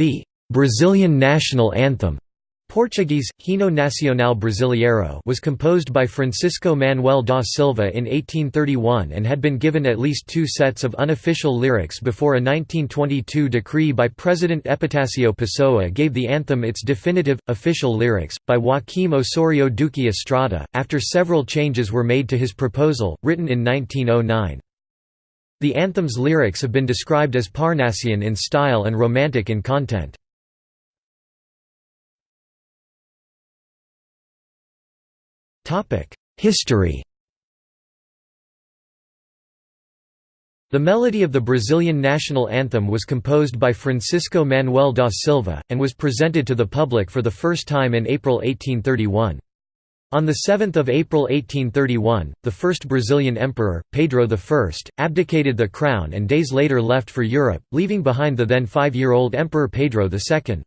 The Brazilian national anthem Portuguese, Hino Nacional Brasileiro was composed by Francisco Manuel da Silva in 1831 and had been given at least two sets of unofficial lyrics before a 1922 decree by President Epitácio Pessoa gave the anthem its definitive, official lyrics, by Joaquim Osorio Duque Estrada, after several changes were made to his proposal, written in 1909. The anthem's lyrics have been described as Parnassian in style and romantic in content. History The melody of the Brazilian national anthem was composed by Francisco Manuel da Silva, and was presented to the public for the first time in April 1831. On 7 April 1831, the first Brazilian emperor, Pedro I, abdicated the crown and days later left for Europe, leaving behind the then five-year-old Emperor Pedro II.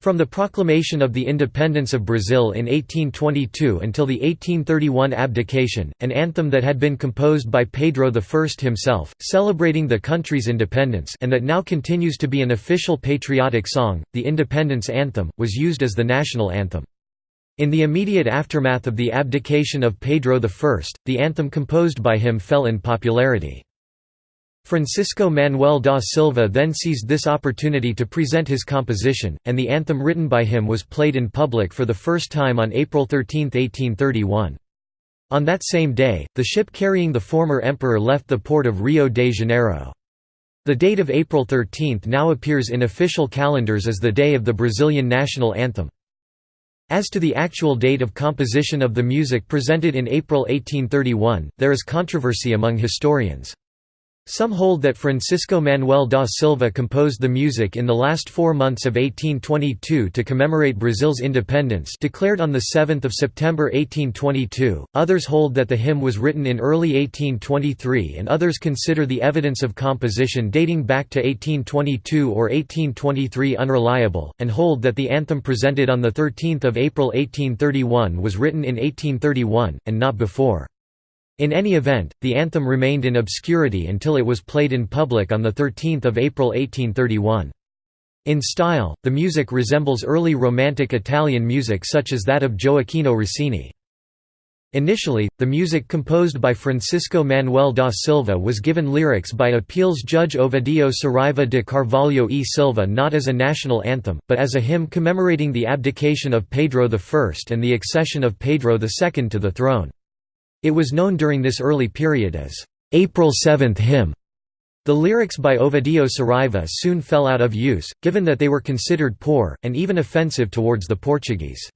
From the proclamation of the independence of Brazil in 1822 until the 1831 abdication, an anthem that had been composed by Pedro I himself, celebrating the country's independence and that now continues to be an official patriotic song, the Independence Anthem, was used as the national anthem. In the immediate aftermath of the abdication of Pedro I, the anthem composed by him fell in popularity. Francisco Manuel da Silva then seized this opportunity to present his composition, and the anthem written by him was played in public for the first time on April 13, 1831. On that same day, the ship carrying the former emperor left the port of Rio de Janeiro. The date of April 13 now appears in official calendars as the day of the Brazilian national anthem. As to the actual date of composition of the music presented in April 1831, there is controversy among historians. Some hold that Francisco Manuel da Silva composed the music in the last four months of 1822 to commemorate Brazil's independence declared on 7 September 1822, others hold that the hymn was written in early 1823 and others consider the evidence of composition dating back to 1822 or 1823 unreliable, and hold that the anthem presented on 13 April 1831 was written in 1831, and not before. In any event, the anthem remained in obscurity until it was played in public on 13 April 1831. In style, the music resembles early Romantic Italian music such as that of Gioacchino Rossini. Initially, the music composed by Francisco Manuel da Silva was given lyrics by appeals judge Ovidio Saraiva de Carvalho e Silva not as a national anthem, but as a hymn commemorating the abdication of Pedro I and the accession of Pedro II to the throne. It was known during this early period as April Seventh Hymn. The lyrics by Ovidio Saraiva soon fell out of use, given that they were considered poor, and even offensive towards the Portuguese.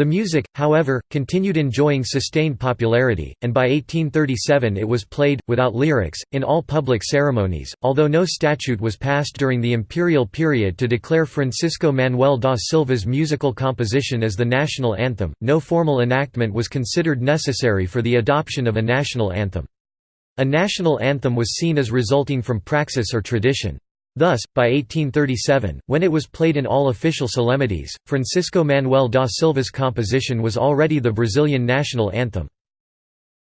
The music, however, continued enjoying sustained popularity, and by 1837 it was played, without lyrics, in all public ceremonies. Although no statute was passed during the imperial period to declare Francisco Manuel da Silva's musical composition as the national anthem, no formal enactment was considered necessary for the adoption of a national anthem. A national anthem was seen as resulting from praxis or tradition. Thus, by 1837, when it was played in all official solemnities, Francisco Manuel da Silva's composition was already the Brazilian national anthem.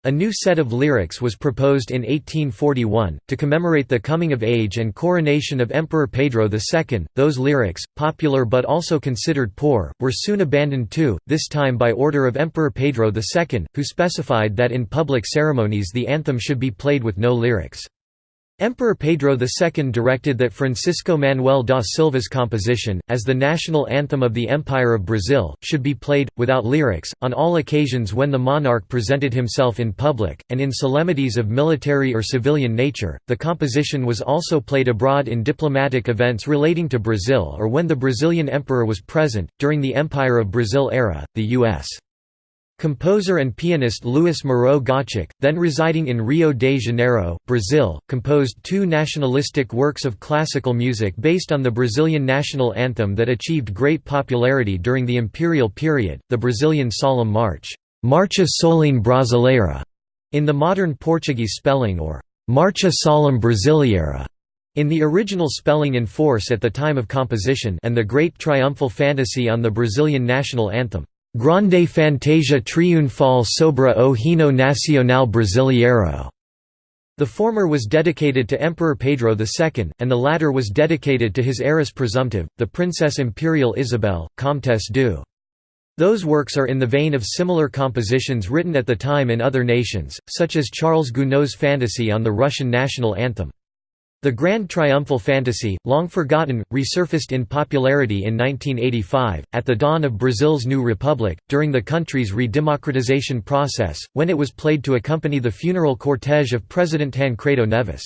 A new set of lyrics was proposed in 1841, to commemorate the coming of age and coronation of Emperor Pedro II. Those lyrics, popular but also considered poor, were soon abandoned too, this time by order of Emperor Pedro II, who specified that in public ceremonies the anthem should be played with no lyrics. Emperor Pedro II directed that Francisco Manuel da Silva's composition, as the national anthem of the Empire of Brazil, should be played, without lyrics, on all occasions when the monarch presented himself in public, and in solemnities of military or civilian nature. The composition was also played abroad in diplomatic events relating to Brazil or when the Brazilian emperor was present. During the Empire of Brazil era, the U.S. Composer and pianist Louis Moreau Gottschalk, then residing in Rio de Janeiro, Brazil, composed two nationalistic works of classical music based on the Brazilian national anthem that achieved great popularity during the imperial period, the Brazilian Solemn March, Marcha Solene Brasileira, in the modern Portuguese spelling or Marcha Solemne Brasileira, in the original spelling in force at the time of composition and the Great Triumphal Fantasy on the Brazilian national anthem. Grande Fantasia Triunfal sobre o Hino Nacional Brasileiro, The former was dedicated to Emperor Pedro II, and the latter was dedicated to his heiress presumptive, the Princess Imperial Isabel, Comtesse d'Eu. Those works are in the vein of similar compositions written at the time in other nations, such as Charles Gounod's Fantasy on the Russian national anthem. The Grand Triumphal Fantasy, long forgotten, resurfaced in popularity in 1985, at the dawn of Brazil's new republic, during the country's redemocratization process, when it was played to accompany the funeral cortege of President Tancredo Neves.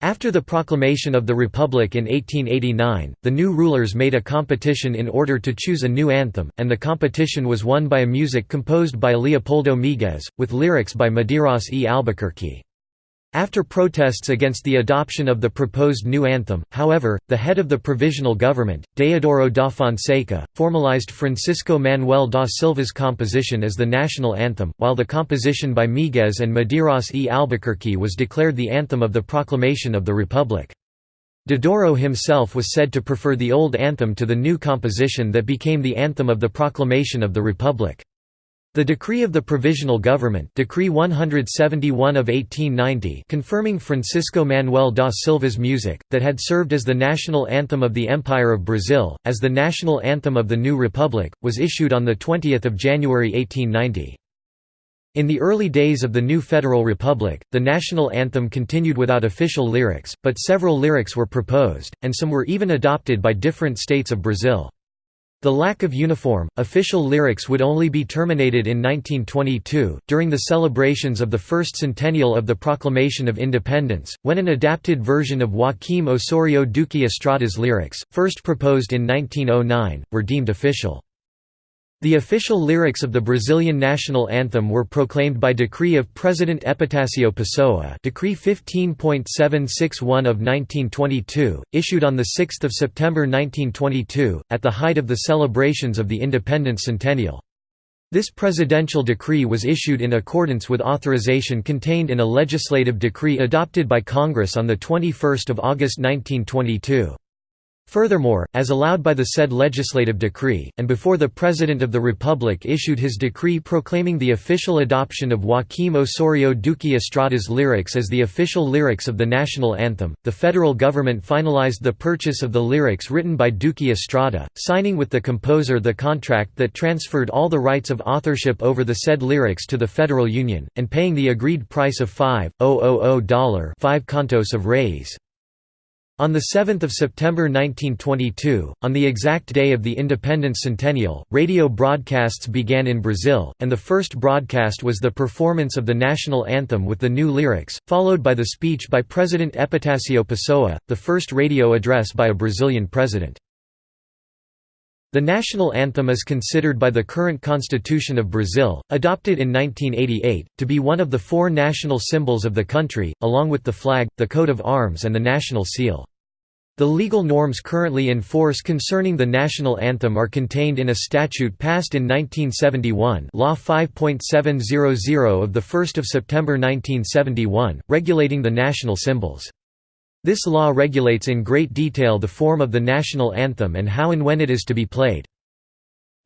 After the proclamation of the Republic in 1889, the new rulers made a competition in order to choose a new anthem, and the competition was won by a music composed by Leopoldo Miguez, with lyrics by Medeiros e Albuquerque. After protests against the adoption of the proposed new anthem, however, the head of the provisional government, Deodoro da Fonseca, formalized Francisco Manuel da Silva's composition as the national anthem, while the composition by Miguez and Medeiros e Albuquerque was declared the anthem of the proclamation of the Republic. Deodoro himself was said to prefer the old anthem to the new composition that became the anthem of the proclamation of the Republic. The decree of the Provisional Government Decree 171 of 1890 confirming Francisco Manuel da Silva's music, that had served as the national anthem of the Empire of Brazil, as the national anthem of the new republic, was issued on 20 January 1890. In the early days of the new Federal Republic, the national anthem continued without official lyrics, but several lyrics were proposed, and some were even adopted by different states of Brazil. The lack of uniform, official lyrics would only be terminated in 1922, during the celebrations of the first centennial of the Proclamation of Independence, when an adapted version of Joaquim Osorio Duque Estrada's lyrics, first proposed in 1909, were deemed official. The official lyrics of the Brazilian national anthem were proclaimed by decree of President Epitácio Pessoa Decree 15.761 of 1922, issued on 6 September 1922, at the height of the celebrations of the independence centennial. This presidential decree was issued in accordance with authorization contained in a legislative decree adopted by Congress on 21 August 1922. Furthermore, as allowed by the said legislative decree, and before the President of the Republic issued his decree proclaiming the official adoption of Joaquim Osorio Duque Estrada's lyrics as the official lyrics of the national anthem, the federal government finalized the purchase of the lyrics written by Duque Estrada, signing with the composer the contract that transferred all the rights of authorship over the said lyrics to the Federal Union, and paying the agreed price of $5,000 5 contos of reis. On 7 September 1922, on the exact day of the independence centennial, radio broadcasts began in Brazil, and the first broadcast was the performance of the national anthem with the new lyrics, followed by the speech by President Epitácio Pessoa, the first radio address by a Brazilian president. The national anthem is considered by the current Constitution of Brazil, adopted in 1988, to be one of the four national symbols of the country, along with the flag, the coat of arms and the national seal. The legal norms currently in force concerning the national anthem are contained in a statute passed in 1971 Law 5.700 of 1 September 1971, regulating the national symbols. This law regulates in great detail the form of the national anthem and how and when it is to be played.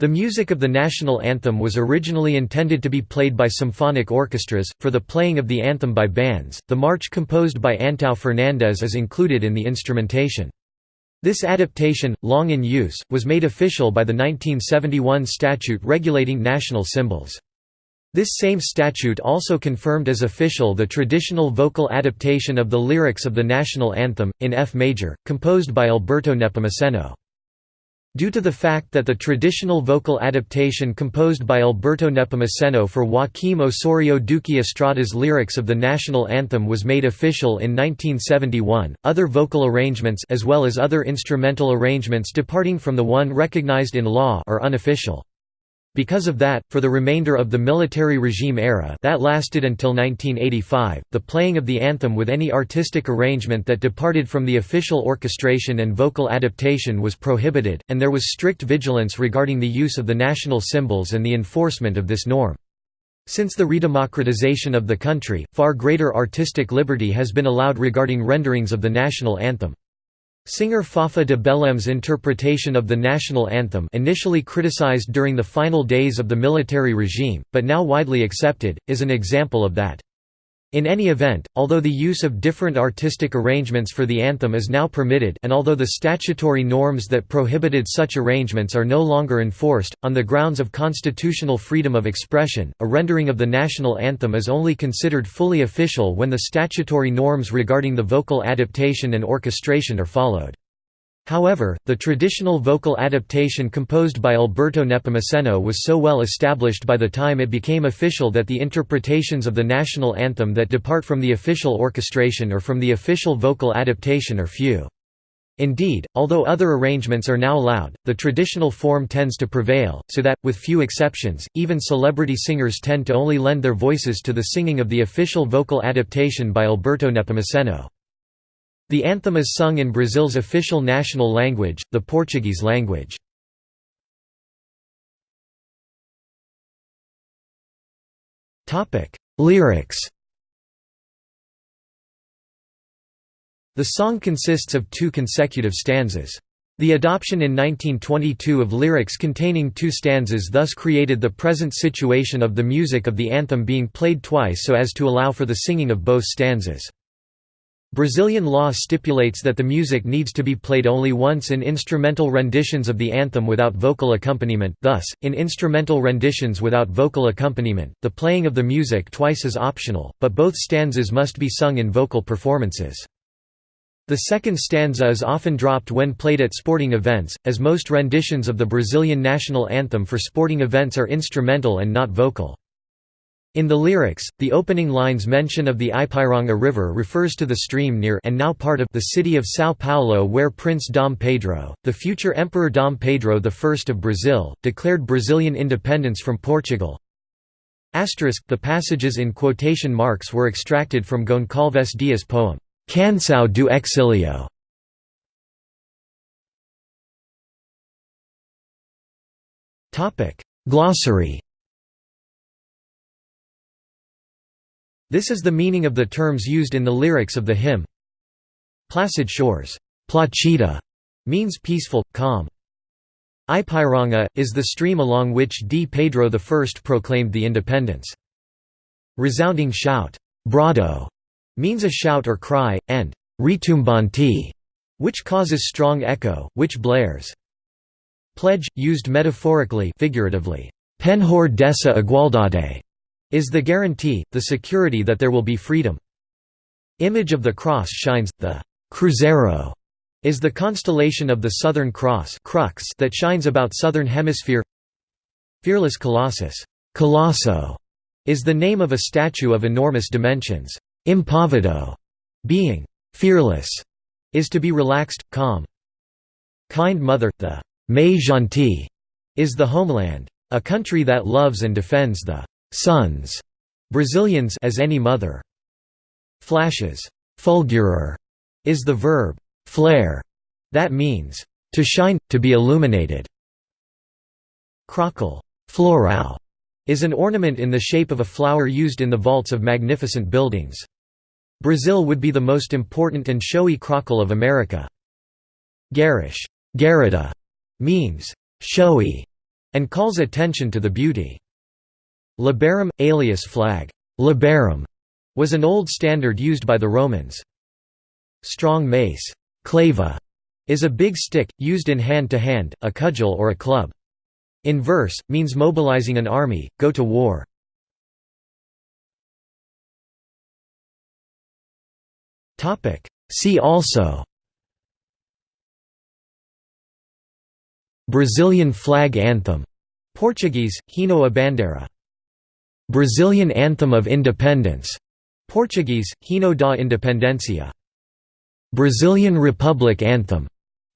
The music of the national anthem was originally intended to be played by symphonic orchestras, for the playing of the anthem by bands. The march composed by Antão Fernandes is included in the instrumentation. This adaptation, long in use, was made official by the 1971 statute regulating national symbols. This same statute also confirmed as official the traditional vocal adaptation of the lyrics of the national anthem, in F major, composed by Alberto Nepomuceno. Due to the fact that the traditional vocal adaptation composed by Alberto Nepomuceno for Joaquim Osorio Duque Estrada's lyrics of the national anthem was made official in 1971, other vocal arrangements as well as other instrumental arrangements departing from the one recognized in law are unofficial. Because of that, for the remainder of the military regime era that lasted until 1985, the playing of the anthem with any artistic arrangement that departed from the official orchestration and vocal adaptation was prohibited, and there was strict vigilance regarding the use of the national symbols and the enforcement of this norm. Since the redemocratization of the country, far greater artistic liberty has been allowed regarding renderings of the national anthem. Singer Fafa de Belem's interpretation of the national anthem initially criticized during the final days of the military regime, but now widely accepted, is an example of that. In any event, although the use of different artistic arrangements for the anthem is now permitted and although the statutory norms that prohibited such arrangements are no longer enforced, on the grounds of constitutional freedom of expression, a rendering of the national anthem is only considered fully official when the statutory norms regarding the vocal adaptation and orchestration are followed. However, the traditional vocal adaptation composed by Alberto Nepomuceno was so well established by the time it became official that the interpretations of the national anthem that depart from the official orchestration or from the official vocal adaptation are few. Indeed, although other arrangements are now allowed, the traditional form tends to prevail, so that, with few exceptions, even celebrity singers tend to only lend their voices to the singing of the official vocal adaptation by Alberto Nepomuceno. The anthem is sung in Brazil's official national language, the Portuguese language. Lyrics The song consists of two consecutive stanzas. The adoption in 1922 of lyrics containing two stanzas thus created the present situation of the music of the anthem being played twice so as to allow for the singing of both stanzas. Brazilian law stipulates that the music needs to be played only once in instrumental renditions of the anthem without vocal accompaniment thus, in instrumental renditions without vocal accompaniment, the playing of the music twice is optional, but both stanzas must be sung in vocal performances. The second stanza is often dropped when played at sporting events, as most renditions of the Brazilian national anthem for sporting events are instrumental and not vocal. In the lyrics, the opening lines mention of the Ipiranga River refers to the stream near and now part of the city of São Paulo where Prince Dom Pedro, the future Emperor Dom Pedro I of Brazil, declared Brazilian independence from Portugal. Asterisk, the passages in quotation marks were extracted from Goncalves Dias' poem, Canção do Exílio. Glossary This is the meaning of the terms used in the lyrics of the hymn. Placid shores Placida, means peaceful, calm. Ipiranga, is the stream along which D. Pedro I proclaimed the independence. Resounding shout brado, means a shout or cry, and retumbante, which causes strong echo, which blares. Pledge, used metaphorically figuratively, penhor dessa igualdade, is the guarantee, the security that there will be freedom. Image of the cross shines, the Cruzeiro is the constellation of the Southern Cross crux that shines about Southern Hemisphere Fearless Colossus Colosso, is the name of a statue of enormous dimensions. Impavido, being fearless, is to be relaxed, calm. Kind Mother, the Gentil, is the homeland. A country that loves and defends the sons, Brazilians as any mother. Flashes, fulgurar, is the verb flare, that means to shine, to be illuminated. Crockle, floral, is an ornament in the shape of a flower used in the vaults of magnificent buildings. Brazil would be the most important and showy crockle of America. Garish, garrida, means showy, and calls attention to the beauty. Labarum, alias flag Labarum, was an old standard used by the Romans. Strong mace clava, is a big stick, used in hand-to-hand, -hand, a cudgel or a club. In verse, means mobilizing an army, go to war. See also Brazilian flag anthem Portuguese, Hino a Bandeira Brazilian Anthem of Independence, Portuguese, Hino da Independência. Brazilian Republic Anthem,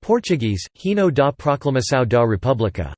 Portuguese, Hino da Proclamação da República.